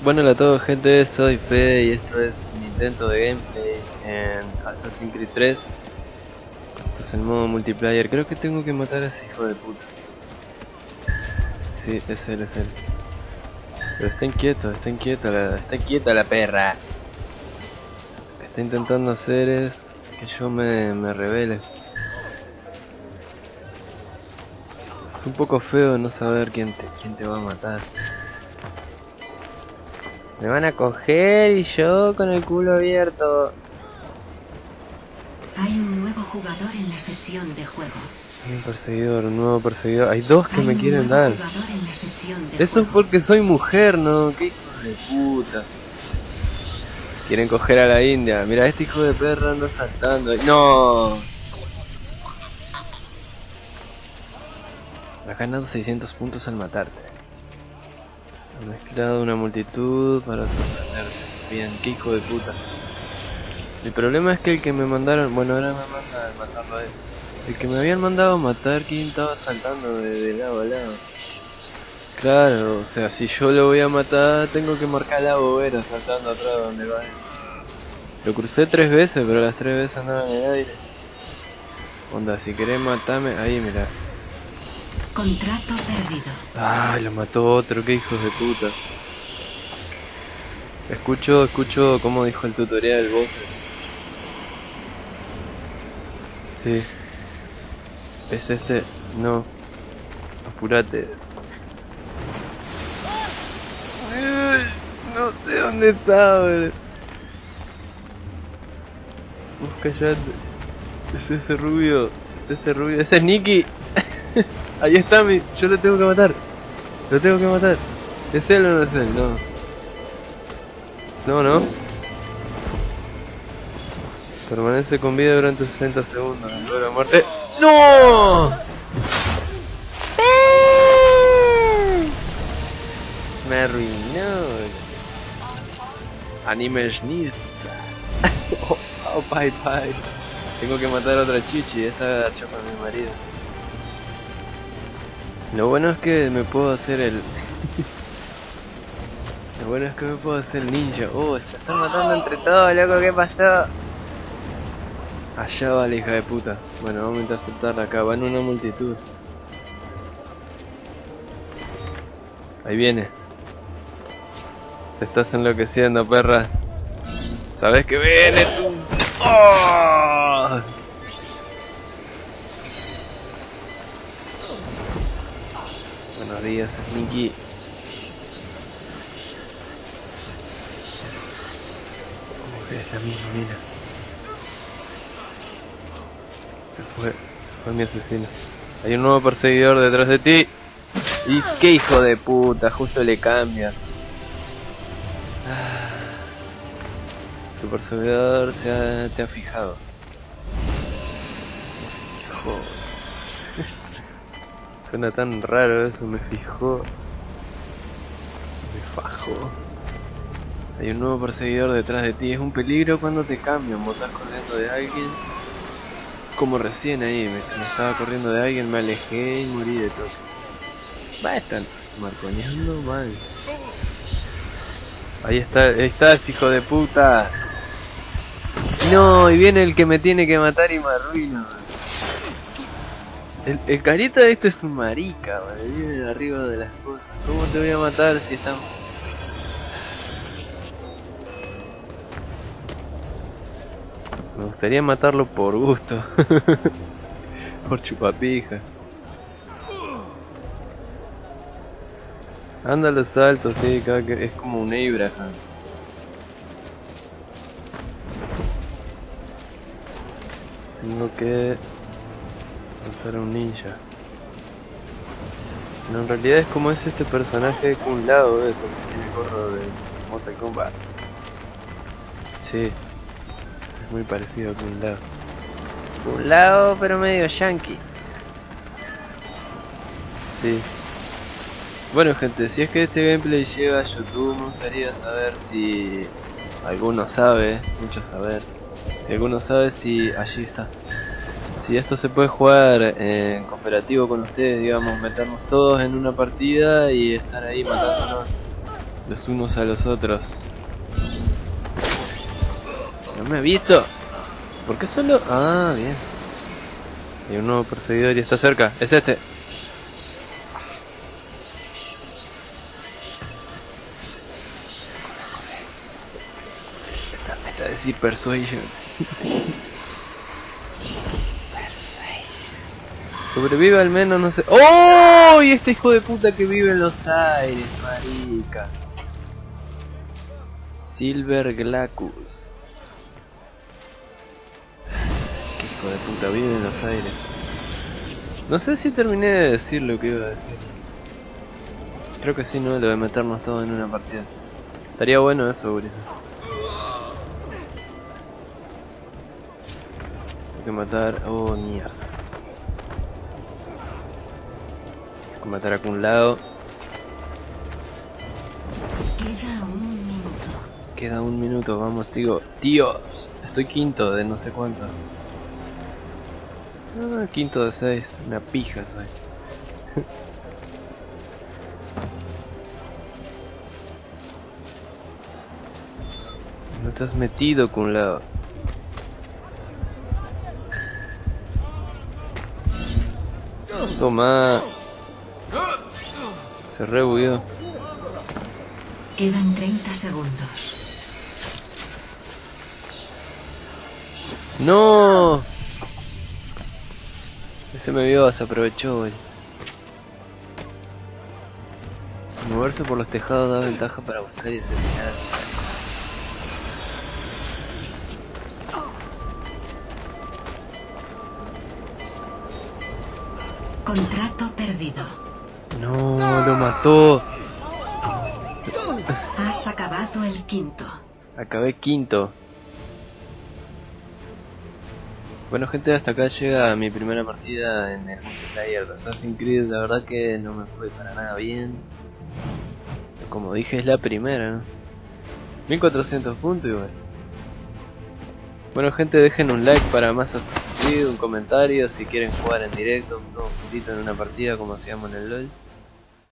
Bueno, hola a todos gente, soy Fede y esto es un intento de gameplay en Assassin's Creed 3 Esto es el modo multiplayer, creo que tengo que matar a ese hijo de puta. Sí, es él, es él. Pero estén quietos, estén quietos, la, está quieta la perra. Está intentando hacer es que yo me, me revele. Es un poco feo no saber quién te, quién te va a matar me van a coger y yo con el culo abierto. Hay un nuevo jugador en la sesión de juego. Hay un perseguidor, un nuevo perseguidor. Hay dos que Hay me quieren dar. Eso es porque soy mujer, ¿no? Qué hijos de puta. Quieren coger a la India. Mira, este hijo de perra anda saltando. ¡No! Has ganado 600 puntos al matarte. Mezclado una multitud para sorprenderte. Bien, qué hijo de puta. El problema es que el que me mandaron... Bueno, ahora me manda a matarlo a él. El que me habían mandado a matar, ¿quién estaba saltando de, de lado a lado? Claro, o sea, si yo lo voy a matar, tengo que marcar la bobera saltando atrás donde va él. Lo crucé tres veces, pero las tres veces andaba en el aire. Onda, si querés matarme, ahí mira. Contrato perdido. Ah, lo mató otro, qué hijos de puta. Escucho, escucho como dijo el tutorial, voces. Sí. ¿Es este? No. Apurate. Ay, No sé dónde está, boludo. Vos callate. Es ese rubio. Es ese rubio. Ese es Nicky. Ahí está mi. Yo lo tengo que matar. Lo tengo que matar. ¿Es él o no es él? No. No, no. Permanece con vida durante 60 segundos. Luego de la muerte. ¡No! Me arruinó. Anime oh, oh, bye bye. Tengo que matar a otra chichi. Esta chapa a mi marido. Lo bueno es que me puedo hacer el... Lo bueno es que me puedo hacer el ninja. Oh, se están matando entre todos, loco, ¿qué pasó? Allá va la hija de puta. Bueno, vamos a interceptarla acá, va en una multitud. Ahí viene. Te estás enloqueciendo, perra. ¿Sabes que viene tú? ¡Oh! Buenos días, Sneaky. Es la misma mina. Se fue, se fue mi asesino. Hay un nuevo perseguidor detrás de ti. Y qué hijo de puta, justo le cambia. Ah. Tu perseguidor se ha, te ha fijado. Suena tan raro eso, me fijó. Me fajó. Hay un nuevo perseguidor detrás de ti. Es un peligro cuando te cambian. Vos estás corriendo de alguien. Como recién ahí. Me, me estaba corriendo de alguien, me alejé y morí de todo. Va, están marconeando mal. Ahí está, ahí estás, hijo de puta. No, y viene el que me tiene que matar y me arruina. El, el carita de este es un marica, man. Viene de arriba de las cosas. ¿Cómo te voy a matar si están... Me gustaría matarlo por gusto. por chupapija. Anda a los saltos, sí, que es como un Abraham. Tengo que a un ninja. No, en realidad es como es este personaje con un lado de eso, que tiene gorro de Mortal Kombat. Sí, es muy parecido con un lado. Un lado, pero medio yankee. Sí. Bueno gente, si es que este gameplay llega a YouTube, me gustaría saber si alguno sabe, mucho saber, si alguno sabe si allí está. Si esto se puede jugar en cooperativo con ustedes, digamos, meternos todos en una partida y estar ahí matándonos. los unos a los otros. No me ha visto. ¿Por qué solo? Ah, bien. Hay un nuevo perseguidor y está cerca. Es este. Esta, esta decir persuasion. Sobrevive al menos, no sé. ¡Oh! Y este hijo de puta que vive en los aires, marica. Silver Glacus. Hijo de puta, vive en los aires. No sé si terminé de decir lo que iba a decir. Creo que sí, no, lo de meternos todos en una partida. Estaría bueno eso, Gurisa. Hay que matar. Oh, mierda. Hay que matar a un lado. Queda un minuto. Queda un minuto, vamos, tío. Tíos, estoy quinto de no sé cuántas. Ah, quinto de seis, una pija soy. No te has metido con lado. Toma. Se rebugueó. Quedan 30 segundos. ¡No! Ese me vio, se aprovechó, güey. Moverse por los tejados da ventaja para buscar y asesinar. Contrato perdido. No, lo mató. Has acabado el quinto. Acabé quinto. Bueno gente, hasta acá llega mi primera partida en el multiplayer de Assassin's Creed. La verdad que no me fue para nada bien. Como dije, es la primera, ¿no? 1400 puntos y bueno. Bueno gente, dejen un like para más Assassin's Creed, un comentario si quieren jugar en directo, todos juntitos en una partida como hacíamos en el LOL.